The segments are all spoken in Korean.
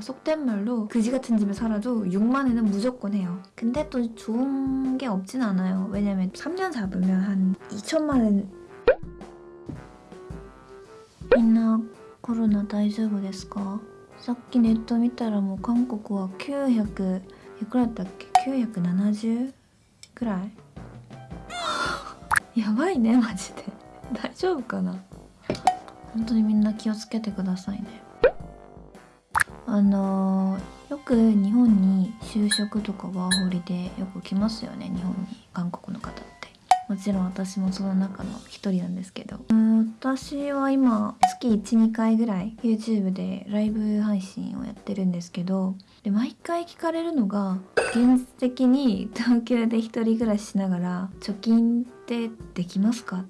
속된 말로 그지 같은 집에 살아도 6만에는 무조건 해요. 근데 또 좋은 게 없진 않아요. 왜냐면 3년 잡으면 한 2천만 원. みんなコロナ大丈夫ですかさっきネット見たらもう韓国は900いくらだったっけ970くらいやばいねマジで大丈夫かな本当にみんな気をつけてくださいね あのよく日本に就職とかワーホリでよく来ますよね日本に韓国の方って。もちろん私もその中の一人なんですけど。私は今月12回ぐらい YouTube でライブ配信をやってるんですけど。で毎回聞かれるのが現実的に東京で一人暮らししながら貯金ってできますか？っ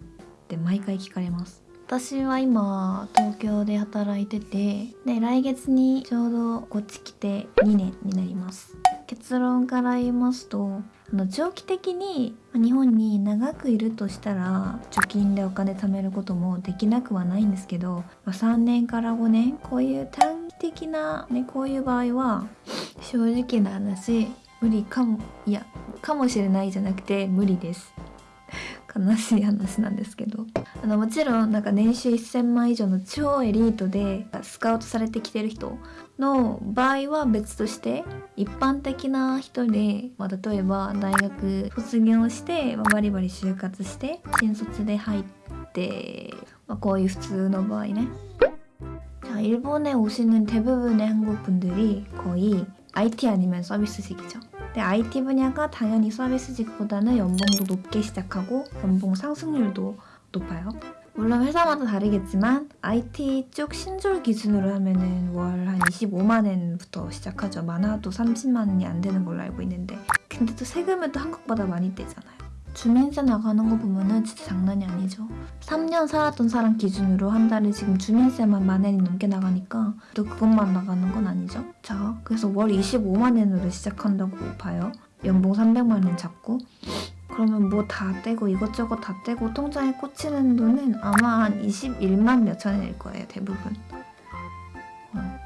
て毎回聞かれます。私は今東京で働いててで来月にちょうどこっち来て2年になります。結論から言いますとあの長期的に日本に長くいるとしたら貯金でお金貯めることもできなくはないんですけど、まあ、3年から5年こういう短期的な、ね、こういう場合は正直な話無理かもいやかもしれないじゃなくて無理です。悲しい話なんですけどあのもちろんなんか年収1000万以上の超エリートでスカウトされてきてる人の場合は別として一般的な人で、まあ、例えば大学卒業して、まあバリバリ就活して新卒で入って、まあ、こういう普通の場合ね 자, 일본에 오시는 대부분의 한국 분들이 거의 IT 아니면 서비스직이죠. 근데 IT 분야가 당연히 서비스직보다는 연봉도 높게 시작하고 연봉 상승률도 높아요. 물론 회사마다 다르겠지만 IT 쪽 신졸 기준으로 하면은 월 한 25만 원부터 시작하죠. 많아도 30만 원이 안 되는 걸로 알고 있는데 근데 또 세금은 또 한국보다 많이 떼잖아요. 주민세 나가는 거 보면은 진짜 장난이 아니죠. 3년 살았던 사람 기준으로 한 달에 지금 주민세만 만 원이 넘게 나가니까 또 그것만 나가는 건 아니죠. 자, 그래서 월 25만 원으로 시작한다고 봐요. 연봉 300만 원 잡고 그러면 뭐 다 떼고 이것저것 다 떼고 통장에 꽂히는 돈은 아마 한 21만 몇천 원일 거예요 대부분 어,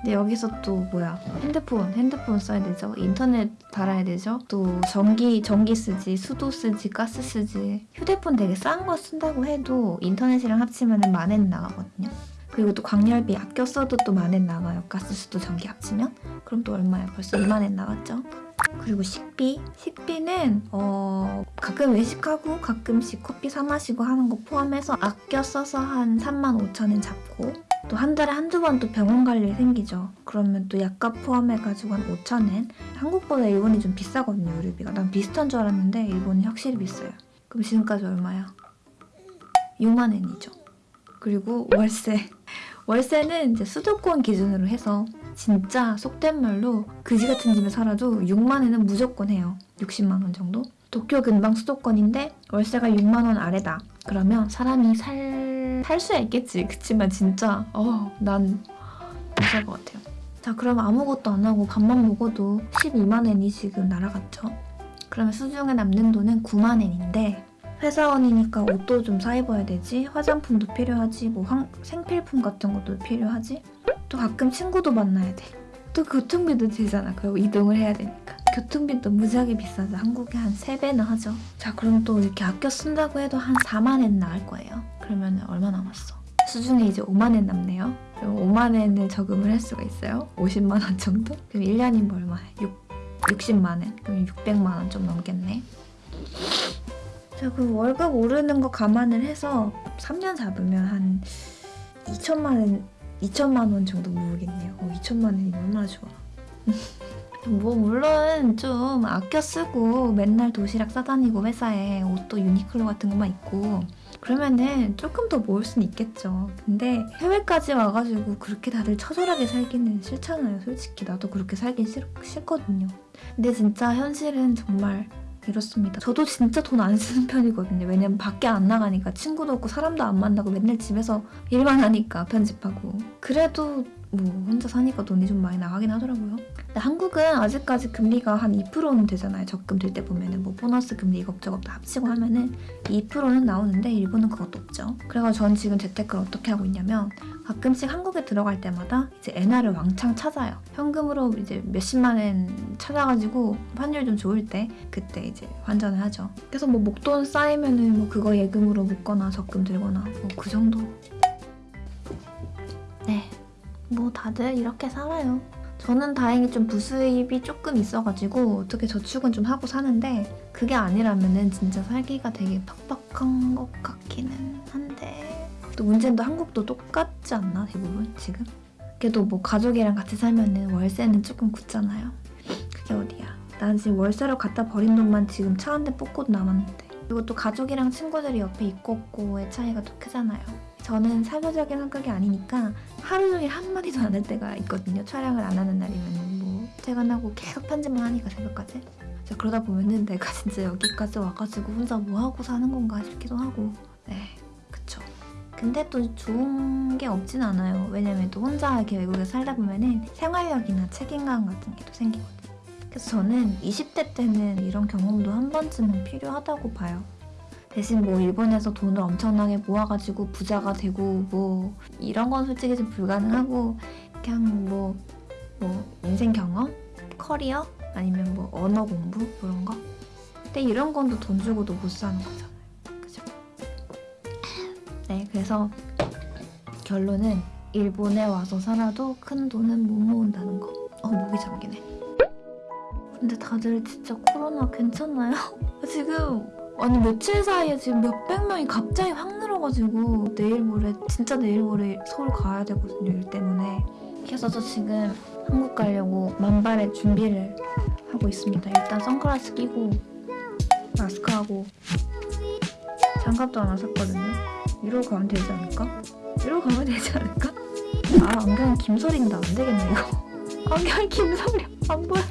근데 여기서 또 뭐야? 핸드폰 핸드폰 써야 되죠? 인터넷 달아야 되죠? 또 전기 전기 쓰지 수도 쓰지 가스 쓰지. 휴대폰 되게 싼 거 쓴다고 해도 인터넷이랑 합치면 만엔 나가거든요. 그리고 또 광열비 아껴 써도 또 만엔 나가요. 가스 수도 전기 합치면? 그럼 또 얼마야? 벌써 2만엔 나갔죠? 그리고 식비? 식비는 어 가끔 외식하고 가끔씩 커피 사 마시고 하는 거 포함해서 아껴 써서 한 3만 5천 원 잡고 또 한 달에 한두 번 또 병원 갈 일 생기죠 그러면 또 약값 포함해가지고 한 5천 원 한국보다 일본이 좀 비싸거든요 의료비가 난 비슷한 줄 알았는데 일본이 확실히 비싸요 그럼 지금까지 얼마야? 6만 원이죠 그리고 월세 월세는 이제 수도권 기준으로 해서 진짜 속된 말로 그지 같은 집에 살아도 6만 원은 무조건 해요. 60만 원 정도? 도쿄 근방 수도권인데 월세가 6만 원 아래다. 그러면 사람이 살... 살 수야 있겠지. 그치만 진짜 어, 난못살것 같아요. 자 그럼 아무것도 안 하고 밥만 먹어도 12만 원이 지금 날아갔죠. 그러면 수중에 남는 돈은 9만 원인데 회사원이니까 옷도 좀 사 입어야 되지 화장품도 필요하지 뭐 황- 생필품 같은 것도 필요하지 또 가끔 친구도 만나야 돼. 또 교통비도 들잖아. 그리고 이동을 해야 되니까. 교통비도 무지하게 비싸죠. 한국에 한 3배는 하죠. 자, 그럼 또 이렇게 아껴 쓴다고 해도 한 4만 엔 나갈 거예요. 그러면 얼마 남았어? 수중에 이제 5만 엔 남네요. 그럼 5만 엔을 저금을 할 수가 있어요. 50만 원 정도? 그럼 1년이면 얼마야? 6, 60만 엔. 그럼 600만 원 좀 넘겠네. 자, 그 월급 오르는 거 감안을 해서 3년 잡으면 한 2천만 원 2천만 원 정도 모으겠네요. 어, 2천만 원이 얼마나 좋아. 뭐 물론 좀 아껴 쓰고 맨날 도시락 싸다니고 회사에 옷도 유니클로 같은 것만 입고 그러면은 조금 더 모을 수는 있겠죠. 근데 해외까지 와가지고 그렇게 다들 처절하게 살기는 싫잖아요. 솔직히 나도 그렇게 살긴 싫, 싫거든요. 근데 진짜 현실은 정말 이렇습니다. 저도 진짜 돈 안 쓰는 편이거든요. 왜냐면 밖에 안 나가니까 친구도 없고 사람도 안 만나고 맨날 집에서 일만 하니까 편집하고. 그래도 뭐 혼자 사니까 돈이 좀 많이 나가긴 하더라고요. 근데 한국은 아직까지 금리가 한 2%는 되잖아요. 적금 들 때 보면은 뭐 보너스 금리 이것저것 다 합치고 하면은 2%는 나오는데 일본은 그것도 없죠. 그래가지고 전 지금 재테크를 어떻게 하고 있냐면 가끔씩 한국에 들어갈 때마다 이제 엔화를 왕창 찾아요. 현금으로 이제 몇십만 엔 찾아가지고 환율 좀 좋을 때 그때 이제 환전을 하죠. 그래서 뭐 목돈 쌓이면은 뭐 그거 예금으로 묶거나 적금 들거나 뭐 그 정도. 네, 뭐 다들 이렇게 살아요. 저는 다행히 좀 부수입이 조금 있어가지고 어떻게 저축은 좀 하고 사는데 그게 아니라면 은 진짜 살기가 되게 팍팍한 것 같기는 한데 또 문제는 또 한국도 똑같지 않나 대부분 지금? 그래도 뭐 가족이랑 같이 살면 은 월세는 조금 굳잖아요. 그게 어디야? 난 지금 월세로 갖다 버린 돈만 지금 차 한 대 뽑고도 남았는데 그리고 또 가족이랑 친구들이 옆에 있고 없고의 차이가 또 크잖아요. 저는 사교적인 성격이 아니니까 하루 종일 한마디도 안 할 때가 있거든요. 촬영을 안 하는 날이면 뭐 퇴근하고 계속 편집만 하니까 새벽까지. 진짜 그러다 보면은 내가 진짜 여기까지 와가지고 혼자 뭐 하고 사는 건가 싶기도 하고. 네, 그쵸. 근데 또 좋은 게 없진 않아요. 왜냐면 또 혼자 이렇게 외국에 살다 보면은 생활력이나 책임감 같은 게 또 생기거든요. 그래서 저는 20대 때는 이런 경험도 한 번쯤은 필요하다고 봐요. 대신 뭐 일본에서 돈을 엄청나게 모아가지고 부자가 되고 뭐 이런 건 솔직히 좀 불가능하고 그냥 뭐, 뭐 인생 경험? 커리어? 아니면 뭐 언어 공부? 그런 거? 근데 이런 건또돈 주고도 못 사는 거잖아요. 그죠? 네, 그래서 결론은 일본에 와서 살아도 큰 돈은 못 모은다는 거. 어, 목이 잠기네. 근데 다들 진짜 코로나 괜찮나요? 지금 아니 며칠 사이에 지금 몇백 명이 갑자기 확 늘어가지고 내일 모레 진짜 내일 모레 서울 가야 되거든요 일 때문에. 그래서 저 지금 한국 가려고 만발의 준비를 하고 있습니다. 일단 선글라스 끼고 마스크하고. 장갑도 하나 샀거든요. 이러고 가면 되지 않을까? 이러고 가면 되지 않을까? 아 안경 김소리인데 안 되겠네 이거 안경 김소리 안 보여.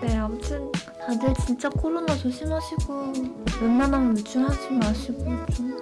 네 아무튼 다들 진짜 코로나 조심하시고 웬만하면 외출하지 마시고 좀